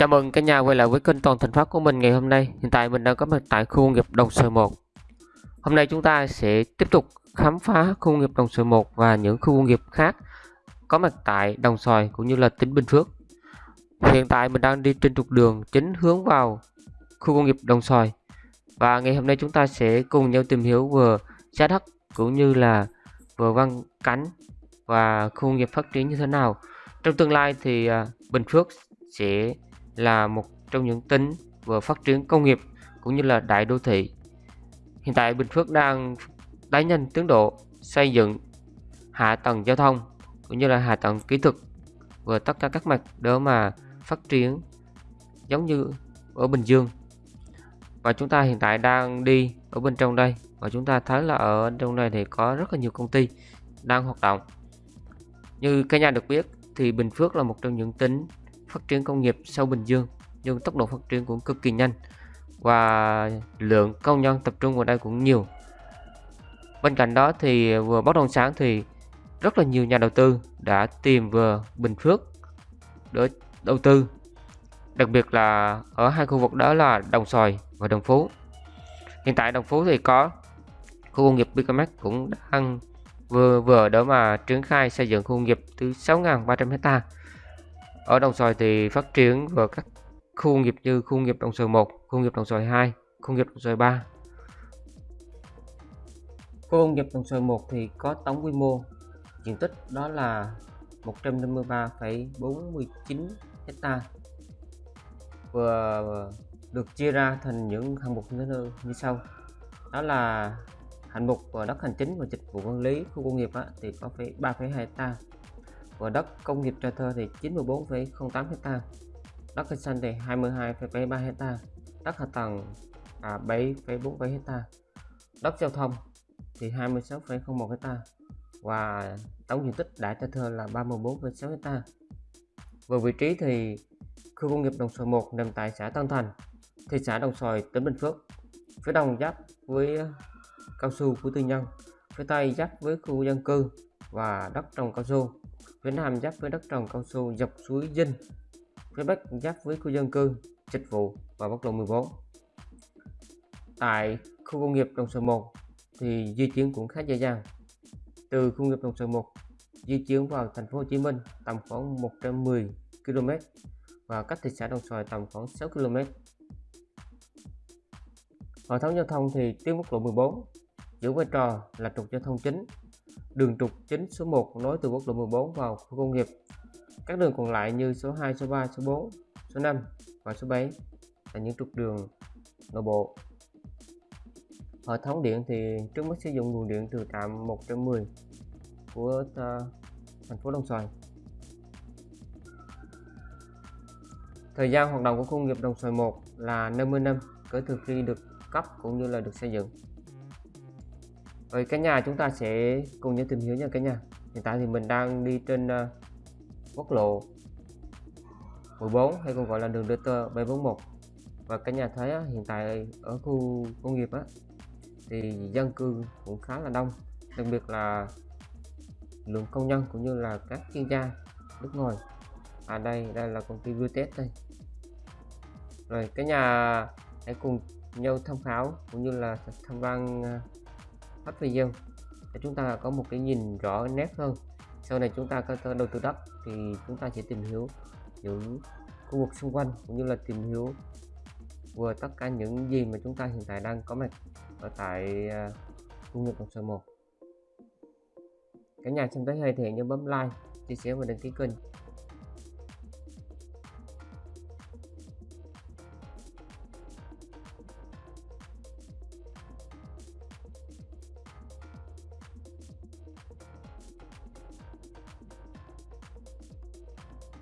Chào mừng cả nhà quay lại với kênh Toàn Thành Phát của mình ngày hôm nay. Hiện tại mình đang có mặt tại khu công nghiệp Đồng Xoài 1. Hôm nay chúng ta sẽ tiếp tục khám phá khu công nghiệp Đồng Xoài 1 và những khu công nghiệp khác có mặt tại Đồng Xoài cũng như là tỉnh Bình Phước. Hiện tại mình đang đi trên trục đường chính hướng vào khu công nghiệp Đồng Xoài. Và ngày hôm nay chúng ta sẽ cùng nhau tìm hiểu vừa giá đất cũng như là vừa văn cánh và khu công nghiệp phát triển như thế nào. Trong tương lai thì à, Bình Phước sẽ là một trong những tỉnh vừa phát triển công nghiệp cũng như là đại đô thị. Hiện tại Bình Phước đang đẩy nhanh tiến độ xây dựng hạ tầng giao thông cũng như là hạ tầng kỹ thuật và tất cả các mặt để mà phát triển giống như ở Bình Dương. Và chúng ta hiện tại đang đi ở bên trong đây và chúng ta thấy là ở trong đây thì có rất là nhiều công ty đang hoạt động. Như cả nhà được biết thì Bình Phước là một trong những tỉnh phát triển công nghiệp sau Bình Dương, nhưng tốc độ phát triển cũng cực kỳ nhanh và lượng công nhân tập trung vào đây cũng nhiều. Bên cạnh đó thì vừa bất động sản thì rất là nhiều nhà đầu tư đã tìm vừa Bình Phước để đầu tư, đặc biệt là ở hai khu vực đó là Đồng Xoài và Đồng Phú. Hiện tại Đồng Phú thì có khu công nghiệp Bicamex cũng đang vừa vừa đó mà triển khai xây dựng khu công nghiệp từ 6.300 hecta ở Đồng Xoài thì phát triển vào các khu nghiệp như khu nghiệp Đồng Xoài 1, khu nghiệp Đồng Xoài 2, khu nghiệp Đồng Xoài 3. Khu công nghiệp Đồng Xoài 1 thì có tổng quy mô diện tích đó là 153,49 hecta. Vừa được chia ra thành những hạng mục như, như sau. Đó là hạng mục ờ, đất hành chính và dịch vụ quản lý khu công nghiệp á, thì có 3,2 hecta và đất công nghiệp cho Thơ thì 94,08 hecta. Đất cây xanh thì 22,73 hecta. Đất hạ tầng à, 7,47 hecta. Đất giao thông thì 26,01 hecta. Và tổng diện tích đã cho Thơ là 34,6 hecta. Về vị trí thì khu công nghiệp Đồng Xoài 1 nằm tại xã Tân Thành thị xã Đồng Xoài tỉnh Bình Phước. Phía đông giáp với à, cao su của tư nhân phía tây giáp với khu dân cư và đất trồng cao su phía nam giáp với đất trồng cao su dọc suối Dinh, phía bắc giáp với khu dân cư, dịch vụ và quốc lộ 14. Tại khu công nghiệp Đồng Xoài 1 thì di chuyển cũng khá dễ dàng. Từ khu công nghiệp Đồng Xoài 1 di chuyển vào thành phố Hồ Chí Minh tầm khoảng 110 km và cách thị xã Đồng Xoài tầm khoảng 6 km. Hệ thống giao thông thì tuyến quốc lộ 14 giữ vai trò là trục giao thông chính đường trục chính số 1 nối từ quốc lộ 14 vào khu công nghiệp. Các đường còn lại như số 2, số 3, số 4, số 5 và số 7 là những trục đường nội bộ. Hệ thống điện thì trước mắt sử dụng nguồn điện từ trạm 110 của thành phố Đồng Xoài. Thời gian hoạt động của khu công nghiệp Đồng Xoài 1 là 50 năm kể từ khi được cấp cũng như là được xây dựng. Rồi cái nhà chúng ta sẽ cùng nhau tìm hiểu nha cả nhà. Hiện tại thì mình đang đi trên uh, quốc lộ 14 hay còn gọi là đường DT 741 Và cả nhà thấy á, hiện tại ở khu công nghiệp á thì dân cư cũng khá là đông. Đặc biệt là lượng công nhân cũng như là các chuyên gia nước ngoài. À đây đây là công ty test đây. Rồi cả nhà hãy cùng nhau tham khảo cũng như là tham quan ờ, hết video. Để chúng ta có một cái nhìn rõ nét hơn. Sau này chúng ta có đầu tư đất thì chúng ta sẽ tìm hiểu những khu vực xung quanh cũng như là tìm hiểu vừa tất cả những gì mà chúng ta hiện tại đang có mặt ở tại à, khu vực đồng xoài 1 cả nhà xem tới hay thì nhớ bấm like, chia sẻ và đăng ký kênh.